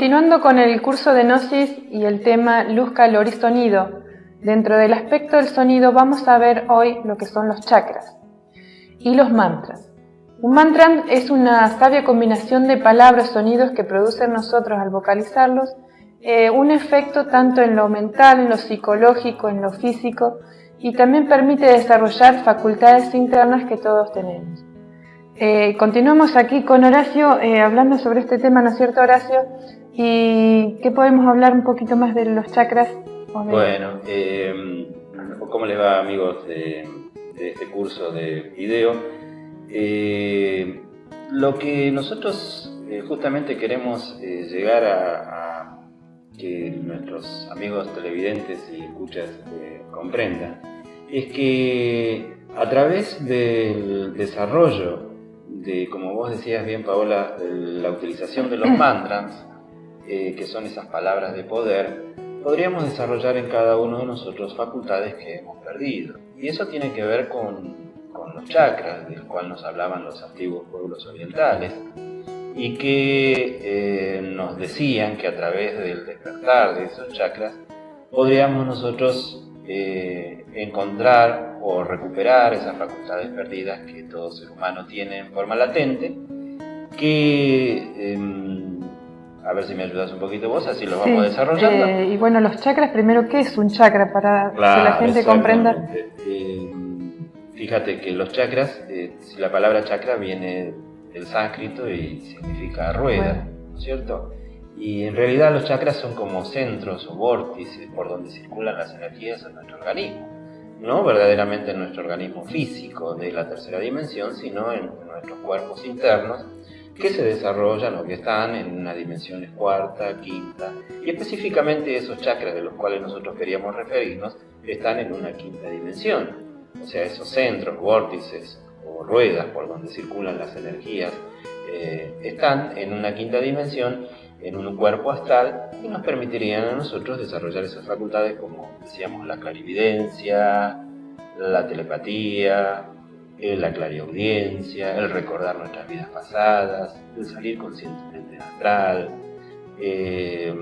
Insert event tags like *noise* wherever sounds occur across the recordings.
continuando con el curso de Gnosis y el tema luz, calor y sonido, dentro del aspecto del sonido vamos a ver hoy lo que son los chakras y los mantras. Un mantra es una sabia combinación de palabras, sonidos que producen nosotros al vocalizarlos, eh, un efecto tanto en lo mental, en lo psicológico, en lo físico, y también permite desarrollar facultades internas que todos tenemos. Eh, continuamos aquí con Horacio eh, hablando sobre este tema, ¿no es cierto Horacio? ¿Y qué podemos hablar un poquito más de los chakras? Bueno, eh, ¿cómo les va amigos de, este curso de video? Eh, lo que nosotros justamente queremos llegar a, que nuestros amigos televidentes y escuchas comprendan es que a través del desarrollo de, como vos decías bien, Paola, la utilización de los *clears throat* mantras, eh, que son esas palabras de poder, podríamos desarrollar en cada uno de nosotros facultades que hemos perdido. Y eso tiene que ver con, los chakras, del cual nos hablaban los antiguos pueblos orientales, y que eh, nos decían que a través del despertar de esos chakras podríamos nosotros eh, encontrar o recuperar esas facultades perdidas que todo ser humano tiene en forma latente, que, em, a ver si me ayudas un poquito vos, así lo vamos desarrollando. Eh, y bueno, los chakras, primero, ¿qué es un chakra? Para que la gente comprenda. Em, fíjate que los chakras, eh, si la palabra chakra viene del sánscrito y significa rueda, ¿no es cierto? Y en realidad los chakras son como centros o vórtices por donde circulan las energías en nuestro organismo. No verdaderamente en nuestro organismo físico de la tercera dimensión, sino en nuestros cuerpos internos que se desarrollan o que están en una dimensión cuarta, quinta, y específicamente esos chakras de los cuales nosotros queríamos referirnos están en una quinta dimensión. O sea, esos centros, vórtices o ruedas por donde circulan las energías eh, están en una quinta dimensión en un cuerpo astral y nos permitirían a nosotros desarrollar esas facultades como decíamos la clarividencia, la telepatía, eh, la clariaudiencia, el recordar nuestras vidas pasadas, el salir conscientemente astral, eh,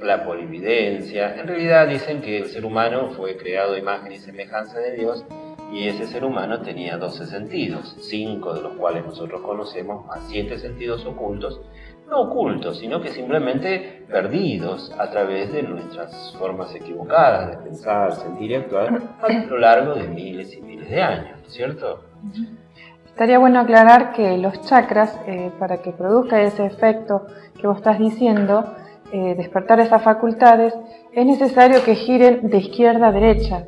la polividencia. En realidad dicen que el ser humano fue creado imagen y semejanza de Dios y ese ser humano tenía 12 sentidos, 5 de los cuales nosotros conocemos, más 7 sentidos ocultos, no ocultos, sino que simplemente perdidos a través de nuestras formas equivocadas de pensar, sentir y actuar a lo largo de miles y miles de años, ¿cierto? Estaría bueno aclarar que los chakras, eh, para que produzca ese efecto que vos estás diciendo, eh, despertar esas facultades, es necesario que giren de izquierda a derecha.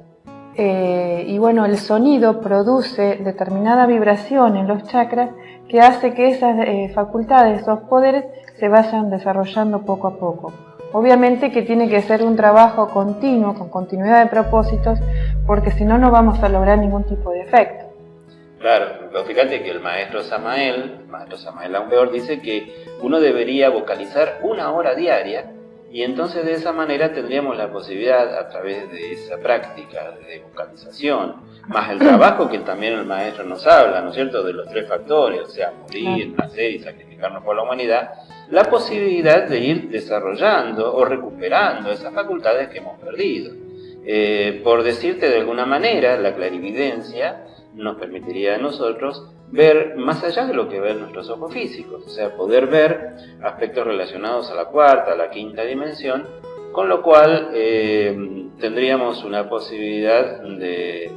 Eh, y bueno, el sonido produce determinada vibración en los chakras que hace que esas facultades, esos poderes, se vayan desarrollando poco a poco. Obviamente que tiene que ser un trabajo continuo, con continuidad de propósitos, porque si no, no vamos a lograr ningún tipo de efecto. Claro, pero fíjate que el maestro Samael, el maestro Samael Aumbeor, dice que uno debería vocalizar una hora diaria y entonces de esa manera tendríamos la posibilidad, a través de esa práctica de vocalización, más el trabajo que también el maestro nos habla, ¿no es cierto?, de los tres factores, o sea, morir, nacer y sacrificarnos por la humanidad, la posibilidad de ir desarrollando o recuperando esas facultades que hemos perdido. Eh, por decirte de alguna manera, la clarividencia nos permitiría a nosotros ver más allá de lo que ven nuestros ojos físicos, o sea, poder ver aspectos relacionados a la cuarta, a la quinta dimensión, con lo cual eh, tendríamos una posibilidad de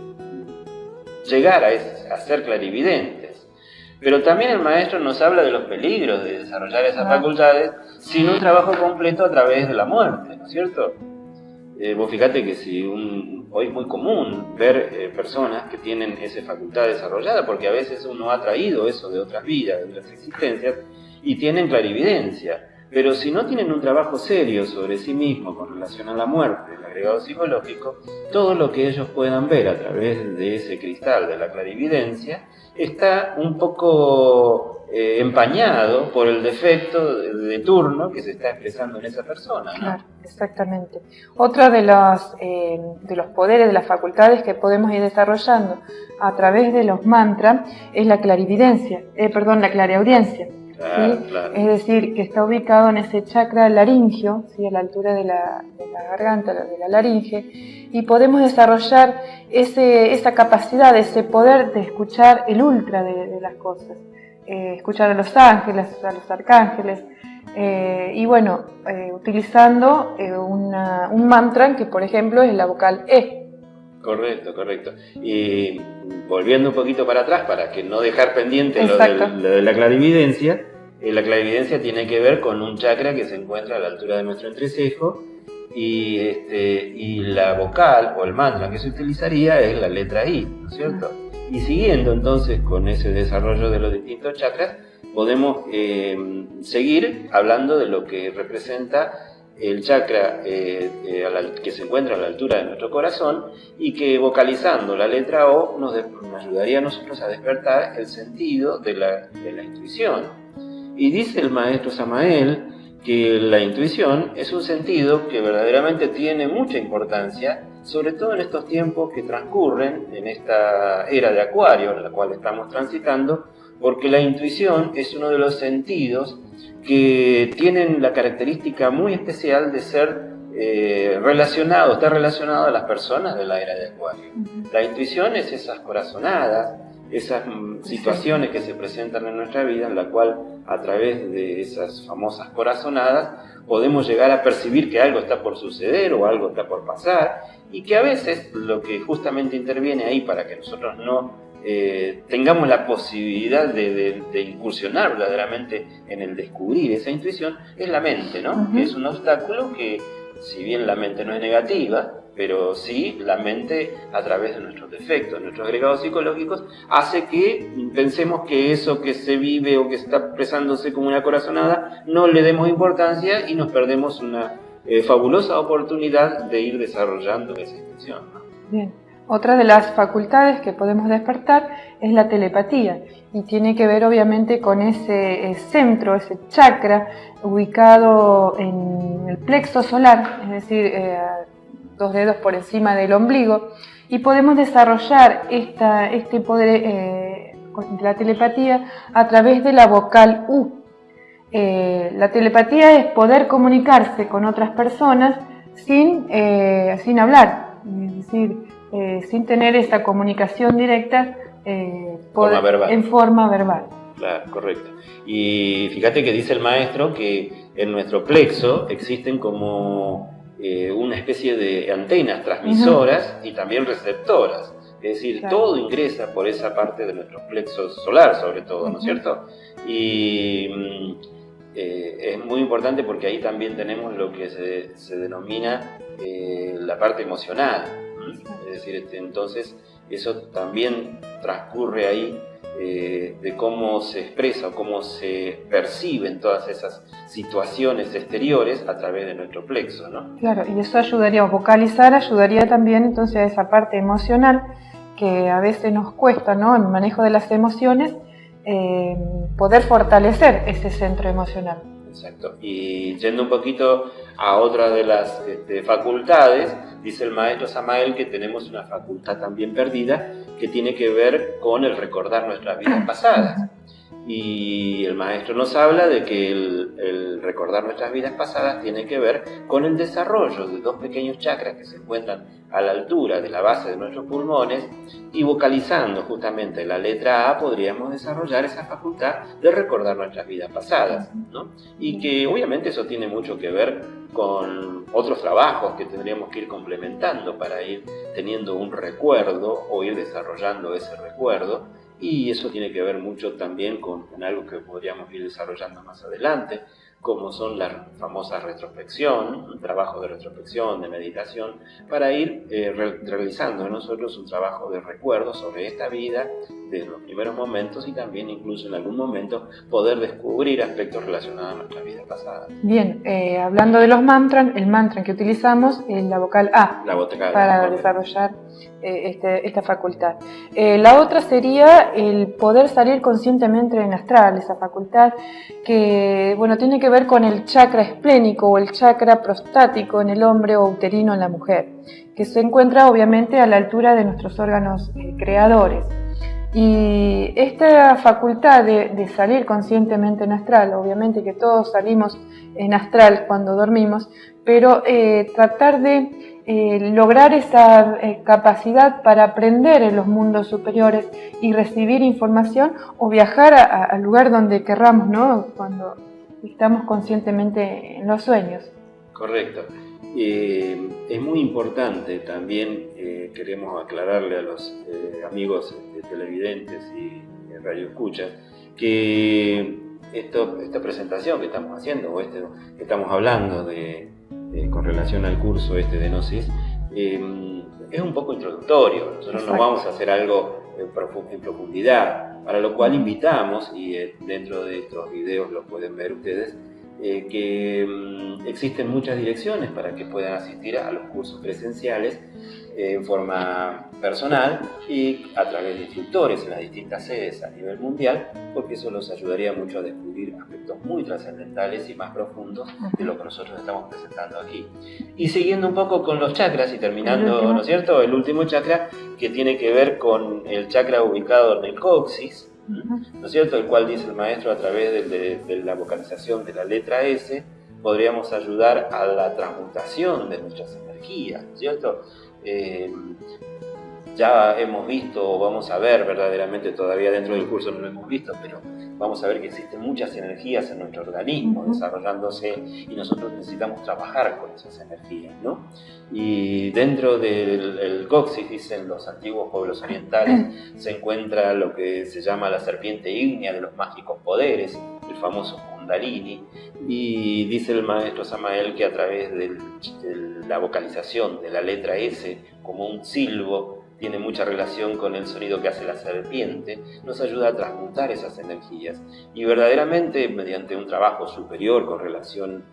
llegar a, ser clarividentes. Pero también el maestro nos habla de los peligros de desarrollar esas facultades sin un trabajo completo a través de la muerte, ¿no es cierto? Eh, vos fíjate que si hoy es muy común ver eh, personas que tienen esa facultad desarrollada, porque a veces uno ha traído eso de otras vidas, de otras existencias, y tienen clarividencia. Pero si no tienen un trabajo serio sobre sí mismo con relación a la muerte, el agregado psicológico, todo lo que ellos puedan ver a través de ese cristal de la clarividencia está un poco eh, empañado por el defecto de, turno que se está expresando en esa persona. Claro, exactamente. Otro de los, eh, de los poderes, de las facultades que podemos ir desarrollando a través de los mantras es la clarividencia, eh, perdón, la clariaudiencia. es decir, que está ubicado en ese chakra laringio, ¿sí? a la altura de la, garganta, de la laringe, y podemos desarrollar ese, esa capacidad, ese poder de escuchar el ultra de, las cosas, eh, escuchar a los ángeles, a los arcángeles, eh, y bueno, eh, utilizando un mantra que por ejemplo es la vocal E. Correcto, correcto. Y volviendo un poquito para atrás, para que no dejar pendiente lo de, la clarividencia, la clarividencia tiene que ver con un chakra que se encuentra a la altura de nuestro entrecejo y, este, y la vocal o el mantra que se utilizaría es la letra I, ¿no es cierto? Y siguiendo entonces con ese desarrollo de los distintos chakras, podemos eh, seguir hablando de lo que representa el chakra eh, eh, que se encuentra a la altura de nuestro corazón y que vocalizando la letra O nos, ayudaría a nosotros a despertar el sentido de la, de la intuición. Y dice el maestro Samael que la intuición es un sentido que verdaderamente tiene mucha importancia, sobre todo en estos tiempos que transcurren, en esta era de Acuario en la cual estamos transitando, porque la intuición es uno de los sentidos que tienen la característica muy especial de ser eh, relacionado, está relacionado a las personas de la era de Acuario. La intuición es esas corazonadas, esas situaciones que se presentan en nuestra vida, en la cual a través de esas famosas corazonadas podemos llegar a percibir que algo está por suceder o algo está por pasar y que a veces lo que justamente interviene ahí para que nosotros no eh, tengamos la posibilidad de, incursionar verdaderamente en el descubrir esa intuición, es la mente, ¿no? Que es un obstáculo que, si bien la mente no es negativa, pero sí la mente a través de nuestros defectos, nuestros agregados psicológicos, hace que pensemos que eso que se vive o que está expresándose como una corazonada no le demos importancia y nos perdemos una eh, fabulosa oportunidad de ir desarrollando esa intuición. Bien. Otra de las facultades que podemos despertar es la telepatía y tiene que ver obviamente con ese eh, centro, ese chakra ubicado en el plexo solar, es decir, eh, dos dedos por encima del ombligo, y podemos desarrollar esta, este poder eh, de la telepatía a través de la vocal U. la telepatía es poder comunicarse con otras personas sin, sin hablar, es decir, eh, sin tener esta comunicación directa eh, en forma verbal. Claro, correcto. Y fíjate que dice el maestro que en nuestro plexo existen como eh, una especie de antenas transmisoras y también receptoras. Es decir, todo ingresa por esa parte de nuestro plexo solar, sobre todo, ¿no es cierto? Y mm, es muy importante porque ahí también tenemos lo que se, se denomina la parte emocional. Es decir, este, entonces eso también transcurre ahí eh, de cómo se expresa o cómo se perciben todas esas situaciones exteriores a través de nuestro plexo, ¿no? Claro, y eso ayudaría, a vocalizar ayudaría también entonces a esa parte emocional que a veces nos cuesta, ¿no? El manejo de las emociones, eh, poder fortalecer ese centro emocional. Exacto. Y yendo un poquito a otra de las este, facultades, dice el maestro Samael que tenemos una facultad también perdida que tiene que ver con el recordar nuestras vidas pasadas. Y el maestro nos habla de que el, recordar nuestras vidas pasadas tiene que ver con el desarrollo de dos pequeños chakras que se encuentran a la altura de la base de nuestros pulmones y vocalizando justamente la letra A podríamos desarrollar esa facultad de recordar nuestras vidas pasadas. Y que obviamente eso tiene mucho que ver con otros trabajos que tendríamos que ir complementando para ir teniendo un recuerdo o ir desarrollando ese recuerdo y eso tiene que ver mucho también con, algo que podríamos ir desarrollando más adelante, como son las famosas retrospección, un trabajo de retrospección, de meditación, para ir eh, realizando nosotros un trabajo de recuerdo sobre esta vida, de los primeros momentos y también incluso en algún momento poder descubrir aspectos relacionados a nuestra vida pasada. Bien, eh, hablando de los mantras, el mantra que utilizamos es la vocal A para desarrollar eh, este, esta facultad. la otra sería el poder salir conscientemente en astral, esa facultad que bueno, tiene que ver con el chakra esplénico o el chakra prostático en el hombre o uterino en la mujer, que se encuentra obviamente a la altura de nuestros órganos eh, creadores. Y esta facultad de, salir conscientemente en astral, obviamente que todos salimos en astral cuando dormimos, pero eh, tratar de eh, lograr esa eh, capacidad para aprender en los mundos superiores y recibir información o viajar al lugar donde querramos, ¿no? Cuando estamos conscientemente en los sueños. Correcto. Eh, es muy importante también, eh, queremos aclararle a los eh, amigos televidentes y radioescuchas, que esto, esta presentación que estamos haciendo, o este, que estamos hablando de, con relación al curso este de Gnosis, es un poco introductorio. Nosotros no vamos a hacer algo en profundidad, para lo cual invitamos, y dentro de estos videos lo pueden ver ustedes, eh, que mm, existen muchas direcciones para que puedan asistir a los cursos presenciales eh, en forma personal y a través de instructores en las distintas sedes a nivel mundial, porque eso los ayudaría mucho a descubrir aspectos muy trascendentales y más profundos de lo que nosotros estamos presentando aquí. Y siguiendo un poco con los chakras y terminando, ¿no es cierto? El último chakra que tiene que ver con el chakra ubicado en el coxis, ¿no es cierto? El cual dice el maestro a través de, la vocalización de la letra S, podríamos ayudar a la transmutación de nuestras energías, ¿no es cierto? Eh, ya hemos visto o vamos a ver verdaderamente todavía dentro del curso no lo hemos visto, pero vamos a ver que existen muchas energías en nuestro organismo desarrollándose y nosotros necesitamos trabajar con esas energías, ¿no? Y dentro del coxis, dicen los antiguos pueblos orientales, *clears throat* se encuentra lo que se llama la serpiente ígnea de los mágicos poderes, el famoso Kundalini, y dice el maestro Samael que a través de la vocalización de la letra S como un silbo, tiene mucha relación con el sonido que hace la serpiente, nos ayuda a transmutar esas energías. Y verdaderamente, mediante un trabajo superior con relación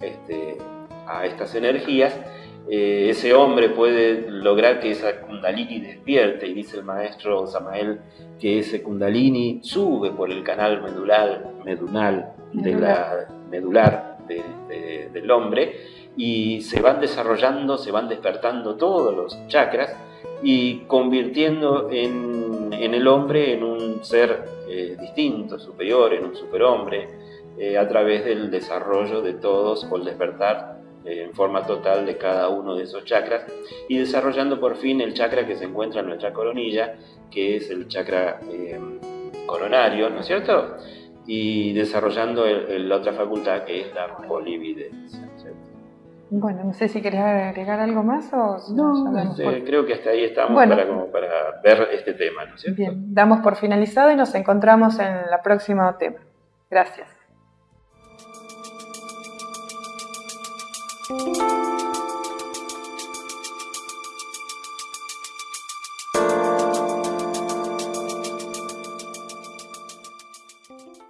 este, a estas energías, eh, ese hombre puede lograr que esa kundalini despierte, y dice el maestro Samael que ese kundalini sube por el canal medular, medular, de la, medular del hombre, y se van desarrollando, se van despertando todos los chakras, y convirtiendo en, el hombre en un ser eh, distinto, superior, en un superhombre, eh, a través del desarrollo de todos o el despertar eh, en forma total de cada uno de esos chakras y desarrollando por fin el chakra que se encuentra en nuestra coronilla, que es el chakra coronario, ¿no es cierto? Y desarrollando la otra facultad que es la polividencia. Bueno, no sé si querés agregar algo más o... No, este, creo que hasta ahí estamos para, para ver este tema, ¿no es cierto? Bien, damos por finalizado y nos encontramos en la próxima tema. Gracias.